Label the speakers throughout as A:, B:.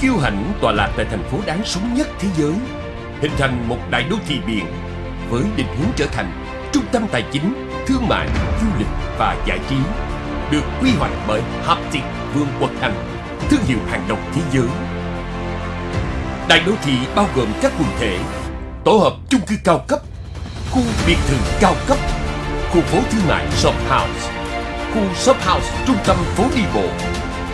A: Kiêu hãnh tọa lạc tại thành phố đáng sống nhất thế giới, hình thành một đại đô thị biển với định hướng trở thành trung tâm tài chính, thương mại, du lịch và giải trí, được quy hoạch bởi Haptic Vương quốc Anh, thương hiệu hàng đầu thế giới. Đại đô thị bao gồm các quần thể, tổ hợp chung cư cao cấp, khu biệt thự cao cấp, khu phố thương mại shop house, khu shop house trung tâm phố đi bộ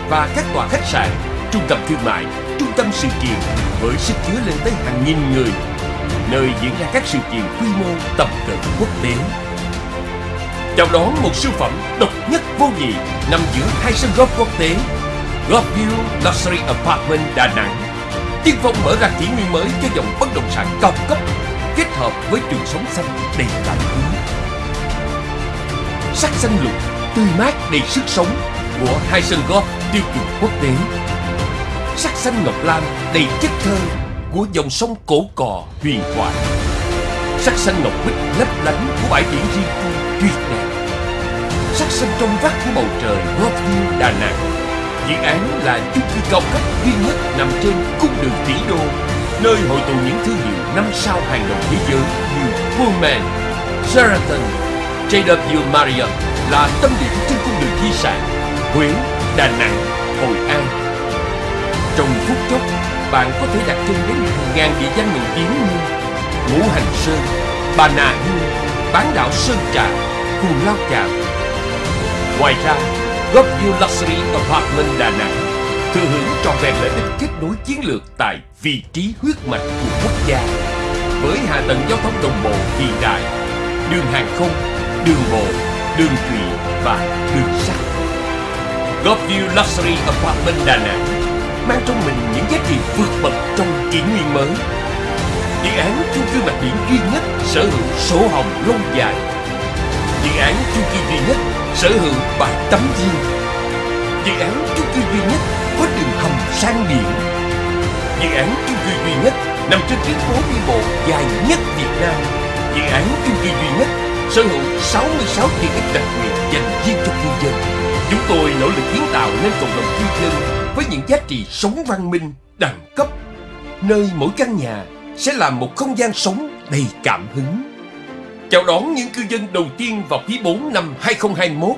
A: và các tòa khách sạn, trung tâm thương mại, trung tâm sự kiện với sức chứa lên tới hàng nghìn người, nơi diễn ra các sự kiện quy mô tầm cỡ quốc tế. Chào đón một siêu phẩm độc nhất vô nhị nằm giữa hai sân golf quốc tế Golfview Luxury Apartment Đà Nẵng Tiên phong mở ra kỷ nguyên mới cho dòng bất động sản cao cấp kết hợp với trường sống xanh đầy cảm hứng. Sắc xanh lục, tươi mát đầy sức sống của hai sân golf tiêu chuẩn quốc tế. Sắc xanh ngọc lam đầy chất thơ của dòng sông cổ cò huyền thoại. Sắc xanh ngọc bích lấp lánh của bãi biển riêng tư tuyệt đẹp. Sắc xanh trong vắt của bầu trời Golfview Đà Nẵng. Dự án là chung cư cao cấp duy nhất nằm trên cung đường tỷ đô, nơi hội tụ những thương hiệu năm sao hàng đầu thế giới như Pullman, Sheraton, JW Marriott là tâm điểm trên cung đường di sản Huế, Đà Nẵng, Hội An. Trong phút chốc, bạn có thể đặt chân đến hàng ngàn địa danh nổi tiếng như Ngũ Hành Sơn, Bà Nà Hills, bán đảo Sơn Trà, Cù Lao Chàm. Ngoài ra, Golfview Luxury Apartment Đà Nẵng thừa hưởng trọn vẹn lợi ích kết nối chiến lược tại vị trí huyết mạch của quốc gia với hạ tầng giao thông đồng bộ hiện đại, đường hàng không, đường bộ, đường thủy và đường sắt. Golfview Luxury Apartment Đà Nẵng mang trong mình những giá trị vượt bậc trong kỷ nguyên mới. Dự án chung cư mặt biển duy nhất sở hữu sổ hồng lâu dài. Dự án chung cư duy nhất sở hữu bãi tắm riêng. Dự án chung cư duy nhất có đường hầm sang biển. Dự án chung cư duy nhất nằm trên tuyến phố đi bộ dài nhất Việt Nam. Dự án chung cư duy nhất sở hữu 66 tiện ích đặc biệt dành riêng cho cư dân. Chúng tôi nỗ lực kiến tạo nên cộng đồng cư dân với những giá trị sống văn minh, đẳng cấp, nơi mỗi căn nhà sẽ là một không gian sống đầy cảm hứng. Chào đón những cư dân đầu tiên vào quý 4 năm 2021.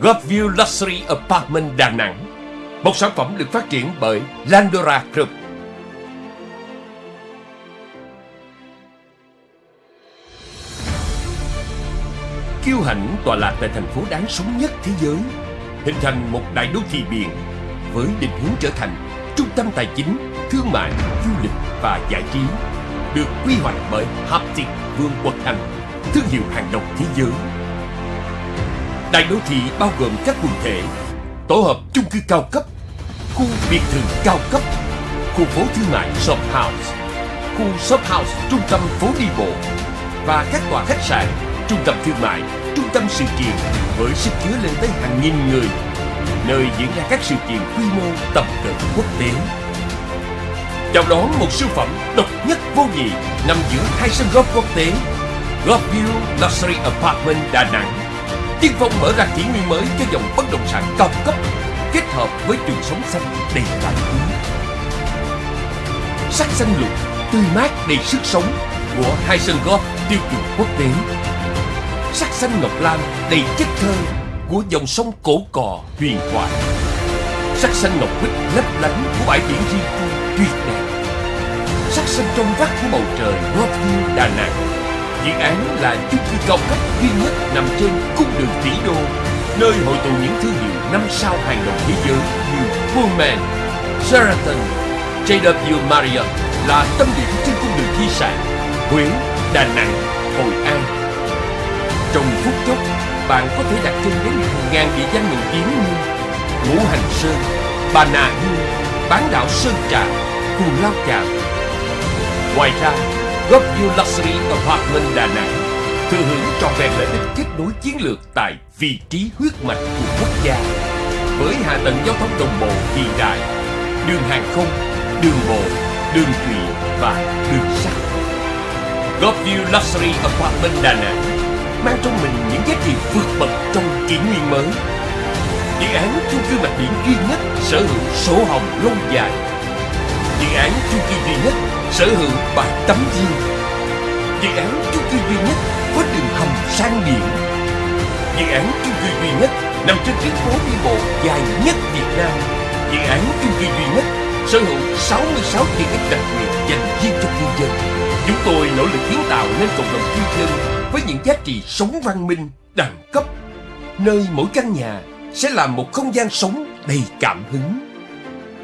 A: Godview Luxury Apartment Đà Nẵng Một sản phẩm được phát triển bởi Landora Group Kiêu hãnh tọa lạc tại thành phố đáng sống nhất thế giới Hình thành một đại đô thị biển với định hướng trở thành trung tâm tài chính, thương mại, du lịch và giải trí Được quy hoạch bởi Haptic Vương quốc Anh Thương hiệu hàng đầu thế giới. Đại đô thị bao gồm các quần thể Tổ hợp chung cư cao cấp Khu biệt thự cao cấp Khu phố thương mại shop house Khu shop house trung tâm phố đi bộ Và các tòa khách sạn, trung tâm thương mại, trung tâm sự kiện Với sức chứa lên tới hàng nghìn người. Nơi diễn ra các sự kiện quy mô tầm cỡ quốc tế Chào đón một siêu phẩm độc nhất vô nhị nằm giữa hai sân golf quốc tế Golfview Luxury Apartment Đà Nẵng Tiên phong mở ra kỷ nguyên mới cho dòng bất động sản cao cấp kết hợp với trường sống xanh đầy cảm hứng. Sắc xanh lục, tươi mát đầy sức sống của hai sân golf tiêu chuẩn quốc tế. Sắc xanh ngọc lam đầy chất thơ của dòng sông cổ cò huyền thoại. Sắc xanh ngọc bích lấp lánh của bãi biển riêng tư tuyệt đẹp. Sắc xanh trong vắt của bầu trời Golfview Đà Nẵng Dự án là chung cư cao cấp duy nhất nằm trên cung đường tỷ đô, nơi hội tụ những thương hiệu năm sao hàng đầu thế giới như Pullman, Sheraton, JW Marriott là tâm điểm trên cung đường di sản Huế, Đà Nẵng, Hội An. Trong phút chốc, bạn có thể đặt chân đến hàng ngàn địa danh mình kiếm như Ngũ Hành Sơn, Bà Nà hương, bán đảo Sơn Trà, Cù Lao Chàm. Ngoài ra, Golfview Luxury Apartment Đà Nẵng thừa hưởng trọn vẹn lợi ích kết nối chiến lược tại vị trí huyết mạch của quốc gia với hạ tầng giao thông đồng bộ hiện đại, đường hàng không, đường bộ, đường thủy và đường sắt. Golfview Luxury Apartment Đà Nẵng mang trong mình những giá trị kỷ nguyên mới. Dự án chung cư mặt biển duy nhất sở hữu sổ hồng lâu dài Dự án chung cư duy nhất sở hữu bãi tắm riêng. Dự án chung cư duy nhất có đường hầm sang biển. Dự án chung cư duy nhất nằm trên tuyến phố đi bộ dài nhất Việt Nam. Dự án chung cư duy nhất sở hữu 66 tiện ích đặc biệt dành riêng cho cư dân. Chúng tôi nỗ lực kiến tạo nên cộng đồng cư dân với những giá trị sống văn minh, đẳng cấp, nơi mỗi căn nhà sẽ là một không gian sống đầy cảm hứng.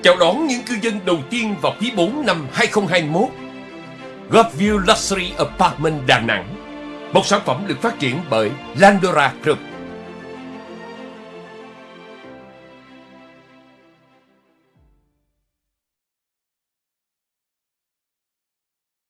A: Chào đón những cư dân đầu tiên vào quý 4 năm 2021. Godview Luxury Apartment Đà Nẵng, một sản phẩm được phát triển bởi Landora Group.